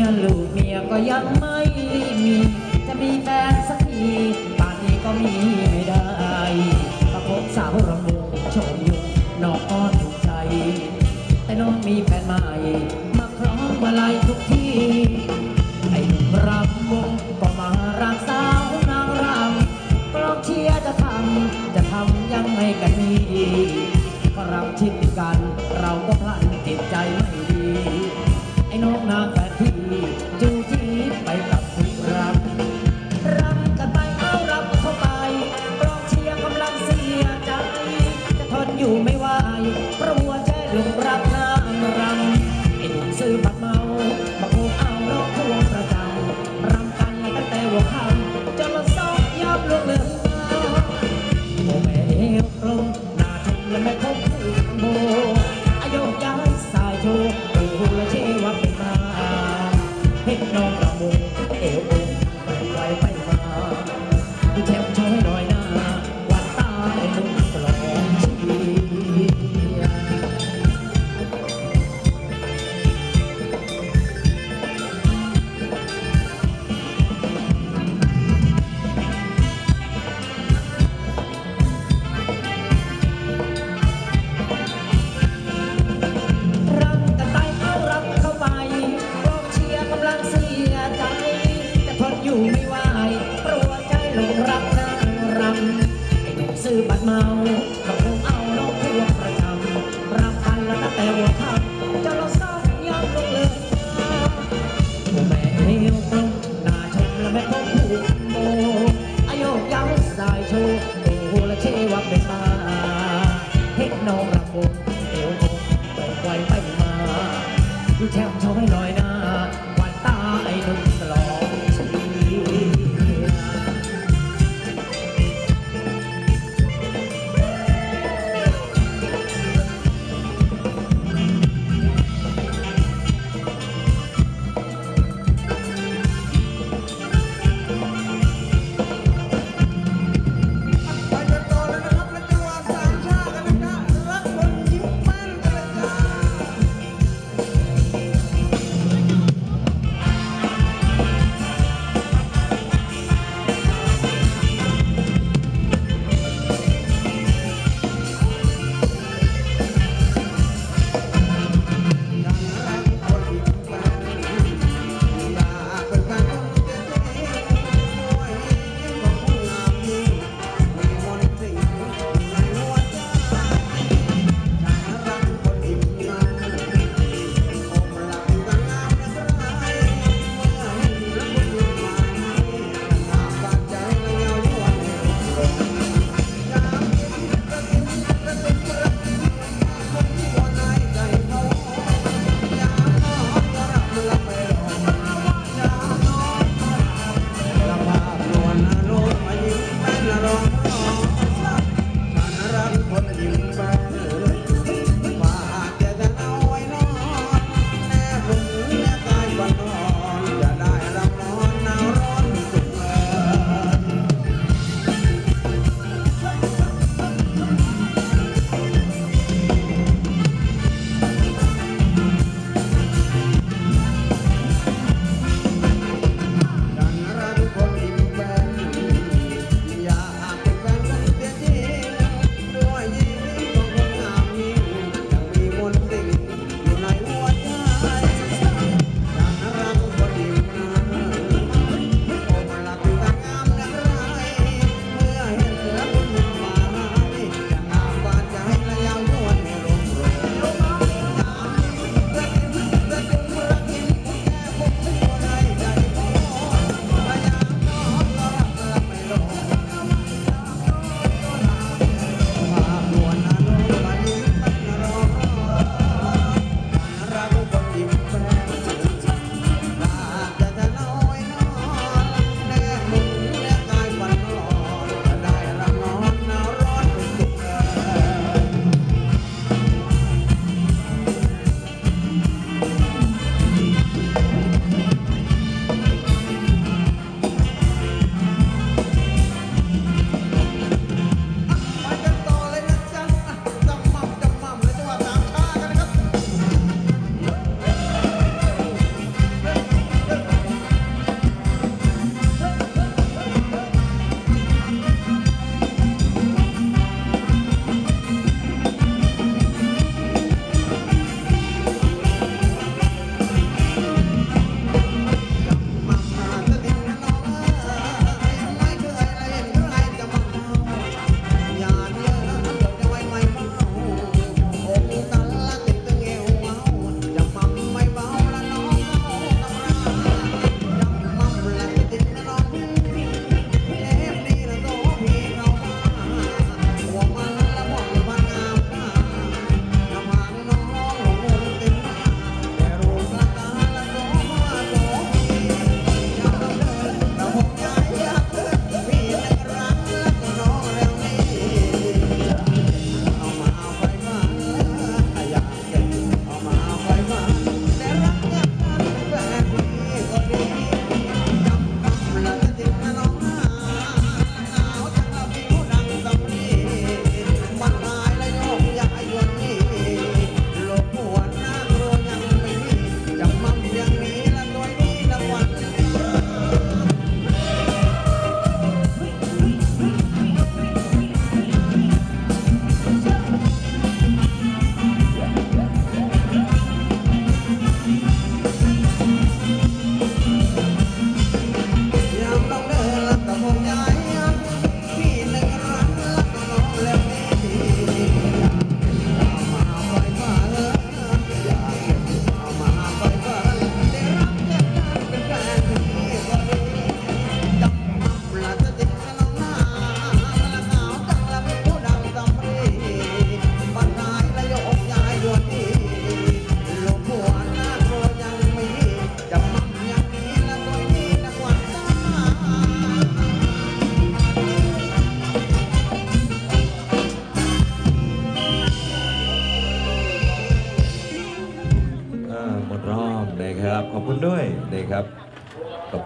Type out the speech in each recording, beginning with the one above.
ยลูกเมียก็ยังไม่มี จะมีแฟนสักทีป่านนี้ก็มีไม่ได้ประพบสาวรำวงโชมยุนนอกก็ถูกใจ แต่น้องมีแฟนใหม่ You. ื้อบัตรเมาก็คงเอานกพวงประจำรับพันแล้วนะแต่ว่าทำเจะาเราเศร้ายังลงเลยโอ้แม่เอวตรงหน้าชมและแม่ต้อผู้โบอายุยาวสายโชว์โอ้โหและเชวักเป็นมาเทคโนโลยีเอวโรงตกไวไปมาดูแช่มชมให้หน่อยนะ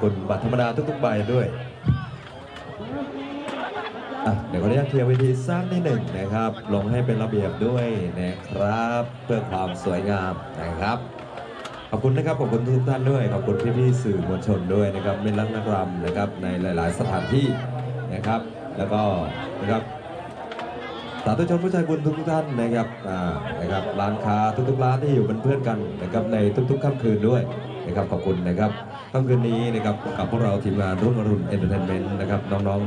คุณบัตรธรรมดาทุกๆใบด้วยเดี๋ยวขออนุญาตเคลียร์เวทีสั้นนิดหนึ่งนะครับ ลงให้เป็นระเบียบด้วยนะครับ เพื่อความสวยงามนะครับ ขอบคุณนะครับ ขอบคุณทุกท่านด้วย ขอบคุณพี่ๆสื่อมวลชนด้วยนะครับเป็นรักนักรำนะครับในหลาย ๆ สถานที่นะครับ แล้วก็นะครับสาธุชนผู้ใจบุญทุกๆท่านนะครับ อ่า นะครับ ร้านค้าทุกๆร้านที่อยู่เป็นเพื่อนกันนะครับในทุกๆค่ำคืนด้วย นะครับขอบคุณนะครับค่ำคืนนี้นะครับกับพวกเราทีมงานรุ่งอรุณเอนเตอร์เทนเมนต์นะครับน้องๆ